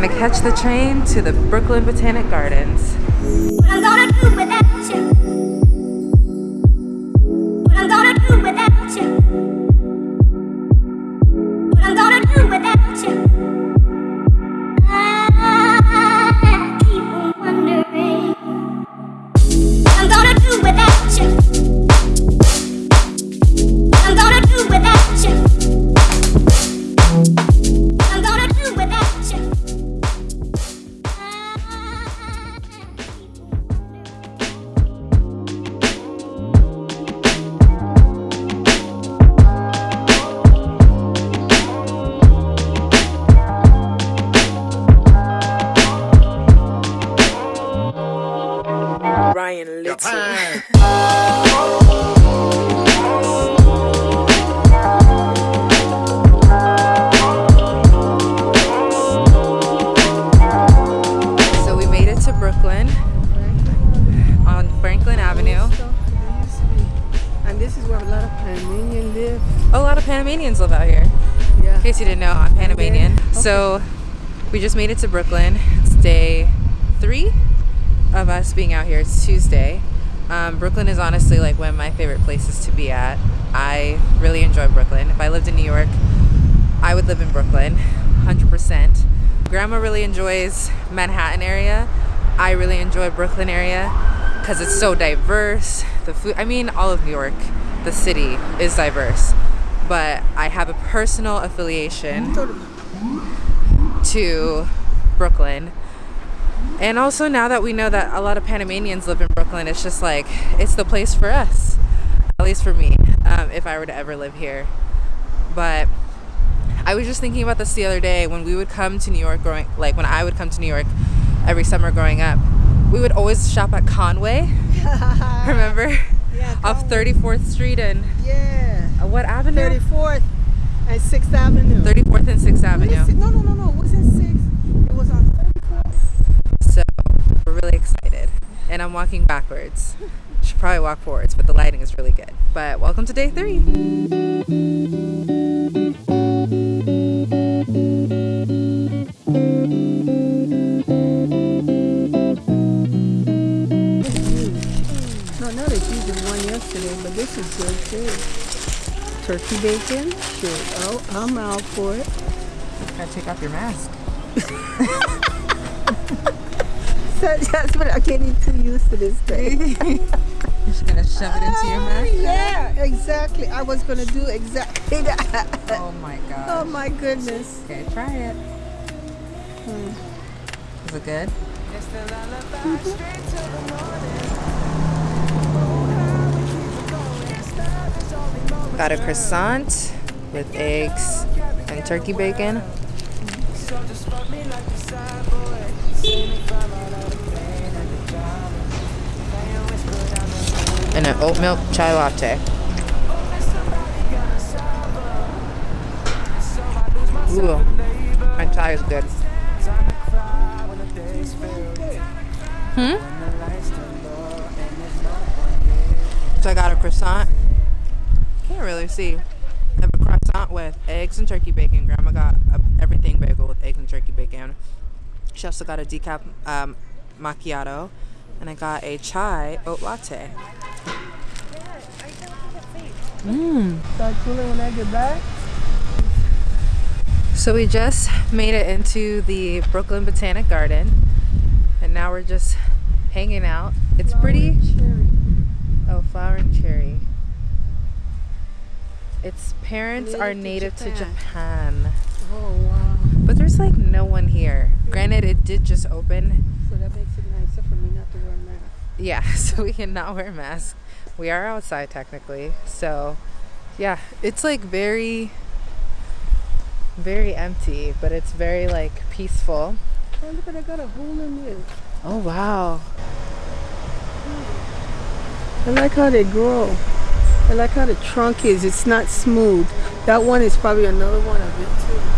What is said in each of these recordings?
gonna catch the train to the Brooklyn Botanic Gardens. Ryan Little. So we made it to Brooklyn on Franklin Avenue. And this is where a lot of Panamanians live. Oh, a lot of Panamanians live out here. Yeah. In case you didn't know, I'm Panamanian. Okay. So we just made it to Brooklyn. It's day three of us being out here. It's Tuesday. Um, Brooklyn is honestly like one of my favorite places to be at. I really enjoy Brooklyn. If I lived in New York, I would live in Brooklyn, 100%. Grandma really enjoys Manhattan area. I really enjoy Brooklyn area because it's so diverse. The food, I mean, all of New York, the city is diverse. But I have a personal affiliation to Brooklyn. And also now that we know that a lot of Panamanians live in Brooklyn, it's just like, it's the place for us. At least for me, um, if I were to ever live here. But I was just thinking about this the other day when we would come to New York growing like when I would come to New York every summer growing up. We would always shop at Conway. Remember? Yeah, Off 34th Street and Yeah. what avenue? 34th and 6th Avenue. 34th and 6th Avenue. No, no, no, no. It wasn't 6th. It was on 34th. So we're really excited. And I'm walking backwards. Should probably walk forwards, but the lighting is really good. But welcome to day three. No, not as huge as one yesterday, but this is good too. Turkey bacon? Sure. Oh, I'm out for it. Gotta take off your mask. So that's what I'm getting too used to this thing. You're just gonna shove it into your mask? Yeah, exactly. I was gonna do exactly that. Oh my god. Oh my goodness. Okay, try it. Hmm. Is it good? straight till the morning Got a croissant with eggs and turkey bacon. And oat milk chai latte. Ooh, my chai is good. Hmm? So I got a croissant. Can't really see. I have a croissant with eggs and turkey bacon. Grandma got a everything bagel with eggs and turkey bacon. She also got a decaf um, macchiato, and I got a chai oat latte. Start cooling when I get back. So we just made it into the Brooklyn Botanic Garden, and now we're just hanging out. It's pretty. Cherry. Oh, flower and cherry. Its parents Native are native to Japan. Japan, Oh wow. but there's like no one here. Granted, it did just open. So that makes it nicer for me not to wear a mask. Yeah, so we cannot wear masks. We are outside technically, so yeah, it's like very, very empty, but it's very like peaceful. Oh look at I got a hole in it. Oh wow. I like how they grow. I like how the trunk is. It's not smooth. That one is probably another one of it too.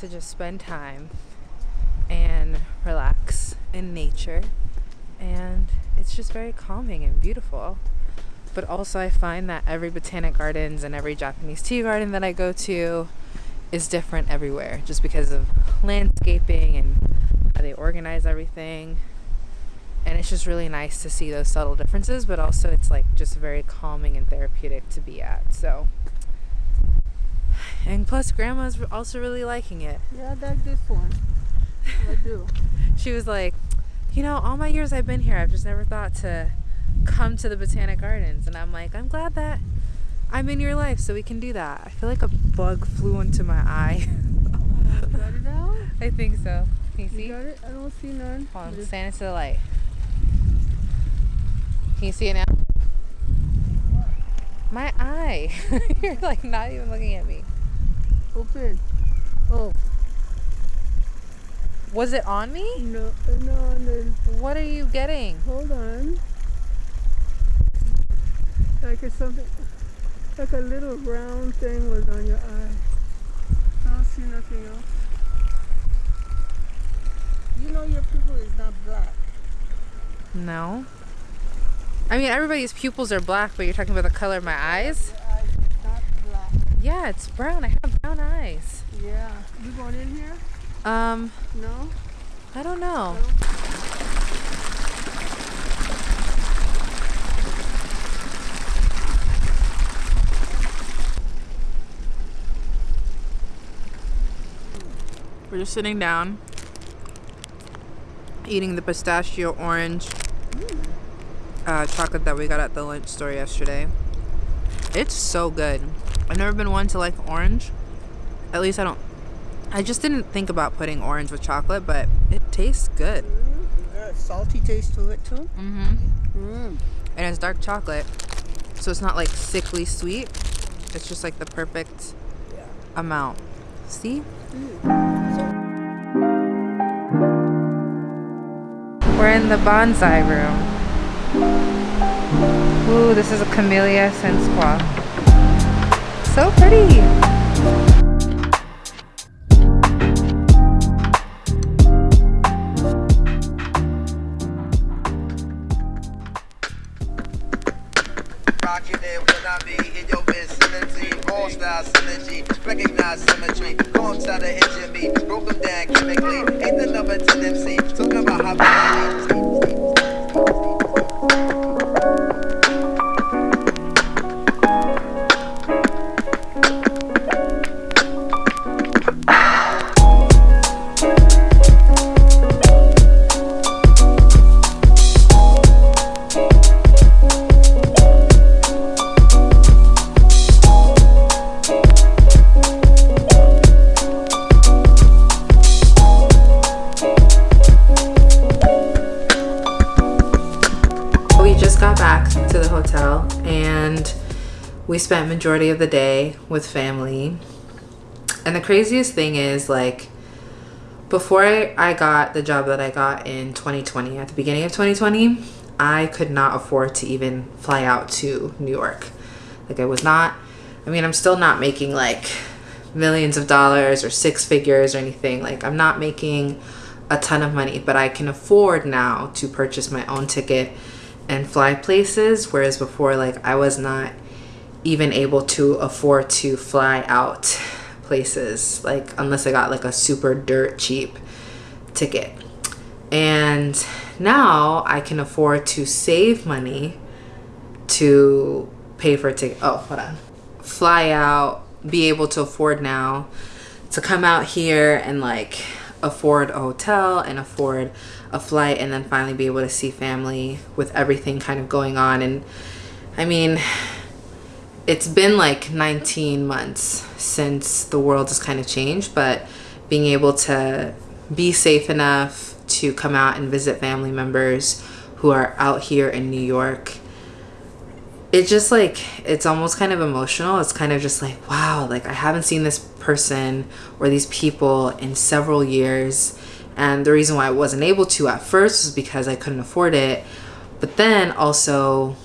To just spend time and relax in nature. And it's just very calming and beautiful. But also, I find that every botanic gardens and every Japanese tea garden that I go to is different everywhere just because of landscaping and how they organize everything. And it's just really nice to see those subtle differences, but also it's like just very calming and therapeutic to be at. So, and plus, grandma's also really liking it. Yeah, I like this one. I do. She was like, you know, all my years I've been here, I've just never thought to come to the Botanic Gardens. And I'm like, I'm glad that I'm in your life so we can do that. I feel like a bug flew into my eye. Oh, you got it out? I think so. Can you see? You got it? I don't see none. Hold on, Just- stand into the light. Can you see it now? My eye. You're like not even looking at me. Open. Oh, Was it on me? no, uh, no, no. What are you getting? Hold on. Like it's something, like a little round thing was on your eye. I don't see nothing else. You know your pupil is not black. No. I mean, everybody's pupils are black, but you're talking about the color of my eyes? Your eye is not black. Yeah, it's brown. I have brown eyes. Yeah. You going in here? Um, No? I don't know. We're just sitting down, eating the pistachio orange uh, chocolate that we got at the lunch store yesterday. It's so good. I've never been one to like orange. At least I don't. I just didn't think about putting orange with chocolate, but it tastes good. Got a salty taste to it too. Mm-hmm. Mm. And it's dark chocolate, so it's not like sickly sweet. It's just like the perfect amount. See? We're in the bonsai room. Ooh, this is a Camellia Sasanqua. So pretty. Recognize symmetry. Engine me, broke them down chemically. Ain't the number 10 MC, talking about how spent majority of the day with family. And the craziest thing is like before I, I got the job that I got in 2020, at the beginning of 2020, I could not afford to even fly out to New York. Like I was not I mean, I'm still not making like millions of dollars or six figures or anything. Like I'm not making a ton of money, but I can afford now to purchase my own ticket and fly places whereas before like I was not even able to afford to fly out places like unless I got like a super dirt cheap ticket. And now I can afford to save money to pay for a ticket. Oh, hold on. Fly out, be able to afford now to come out here and like afford a hotel and afford a flight and then finally be able to see family with everything kind of going on. And I mean, it's been like 19 months since the world has kind of changed, but being able to be safe enough to come out and visit family members who are out here in New York it just like it's almost kind of emotional. It's kind of just like wow like i haven't seen this person or these people in several years. And the reason why i wasn't able to at first was because i couldn't afford it. But then also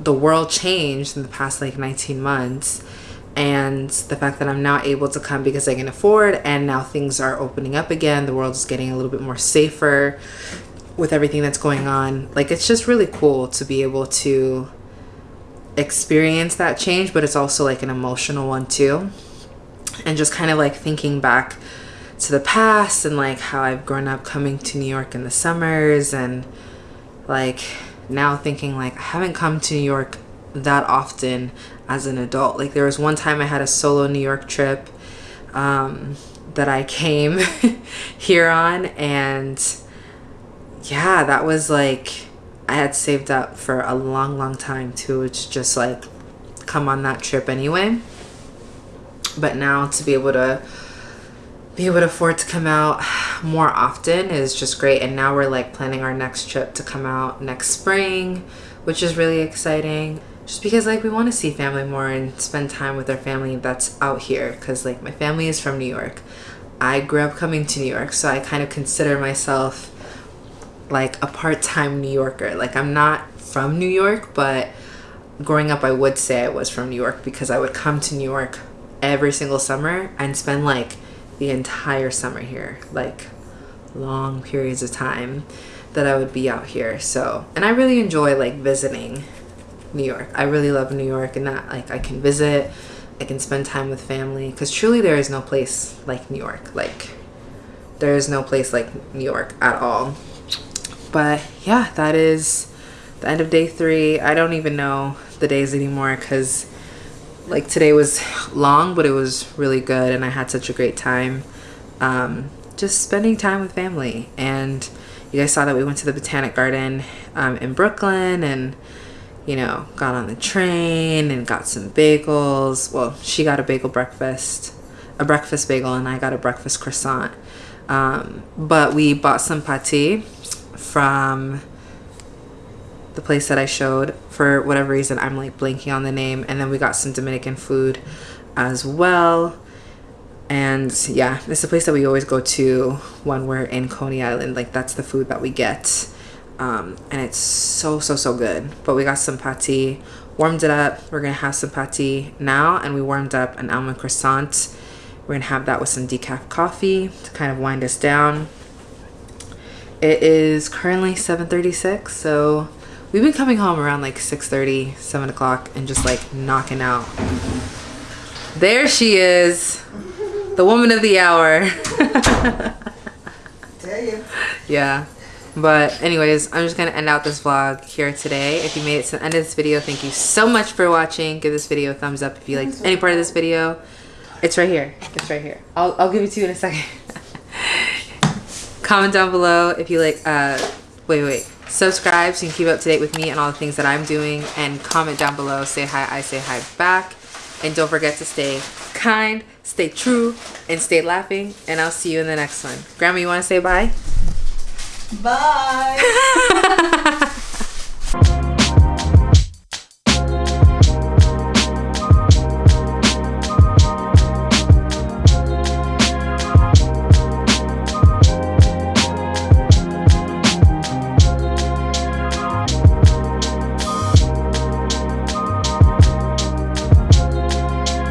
the world changed in the past like 19 months and the fact that I'm now able to come because I can afford and now things are opening up again. The world is getting a little bit more safer with everything that's going on. Like it's just really cool to be able to experience that change, but it's also like an emotional one too. And just kind of like thinking back to the past and like how I've grown up coming to New York in the summers and like now thinking like I haven't come to New York that often as an adult. Like there was one time I had a solo New York trip um, that I came here on and yeah, that was like I had saved up for a long, long time to just like come on that trip anyway. But now to be able to be able to afford to come out more often is just great. And now we're like planning our next trip to come out next spring, which is really exciting. Just because like we want to see family more and spend time with our family that's out here. Cause like my family is from New York. I grew up coming to New York, so I kind of consider myself like a part-time New Yorker. Like I'm not from New York, but growing up I would say I was from New York because I would come to New York every single summer and spend like the entire summer here. Like long periods of time that I would be out here. So, and I really enjoy like visiting New York. I really love New York and that like I can visit, I can spend time with family cuz truly there is no place like New York. Like there is no place like New York at all but yeah that is the end of day three i don't even know the days anymore because like today was long but it was really good and i had such a great time um, just spending time with family. And you guys saw that we went to the botanic garden um, in brooklyn and you know got on the train and got some bagels. Well she got a bagel breakfast a breakfast bagel and i got a breakfast croissant. Um, but we bought some pate from the place that I showed. For whatever reason, I'm like blanking on the name. And then we got some Dominican food as well. And yeah, it's a place that we always go to when we're in Coney Island. Like that's the food that we get. Um, and it's so, so, so good. But we got some pate, warmed it up. We're gonna have some pate now. And we warmed up an almond croissant. We're gonna have that with some decaf coffee to kind of wind us down. It is currently 7.36, so we've been coming home around like 6.30, 7 o'clock, and just like knocking out. There she is, the woman of the hour. Tell you. yeah. But anyways, I'm just going to end out this vlog here today. If you made it to the end of this video, thank you so much for watching. Give this video a thumbs up if you liked any part of this video. It's right here. It's right here. I'll, I'll give it to you in a second. comment down below if you like uh wait wait subscribe so you can keep up to date with me and all the things that i'm doing and comment down below say hi i say hi back. And don't forget to stay kind stay true and stay laughing and i'll see you in the next one. Grandma you want to say bye? Bye.